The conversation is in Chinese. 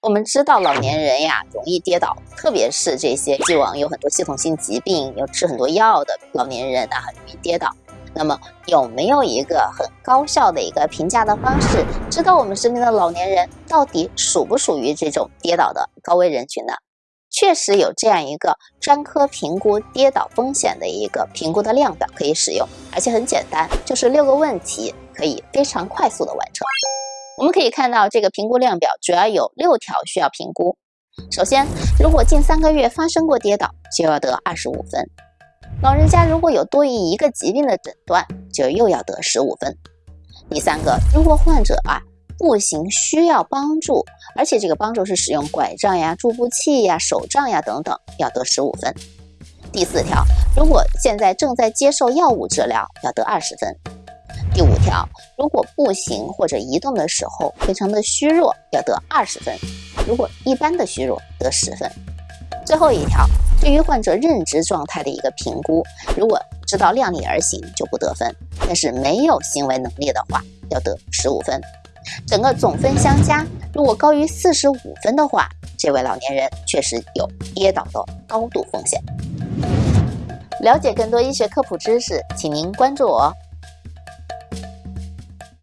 我们知道老年人呀容易跌倒，特别是这些既往有很多系统性疾病、有吃很多药的老年人啊，容易跌倒。那么有没有一个很高效的一个评价的方式，知道我们身边的老年人到底属不属于这种跌倒的高危人群呢？确实有这样一个专科评估跌倒风险的一个评估的量表可以使用，而且很简单，就是六个问题可以非常快速的完成。我们可以看到，这个评估量表主要有六条需要评估。首先，如果近三个月发生过跌倒，就要得二十五分。老人家如果有多于一个疾病的诊断，就又要得十五分。第三个，如果患者啊步行需要帮助，而且这个帮助是使用拐杖呀、助步器呀、手杖呀等等，要得十五分。第四条，如果现在正在接受药物治疗，要得二十分。第五条，如果步行或者移动的时候非常的虚弱，要得二十分；如果一般的虚弱，得十分。最后一条，对于患者认知状态的一个评估，如果知道量力而行就不得分，但是没有行为能力的话，要得十五分。整个总分相加，如果高于四十五分的话，这位老年人确实有跌倒的高度风险。了解更多医学科普知识，请您关注我。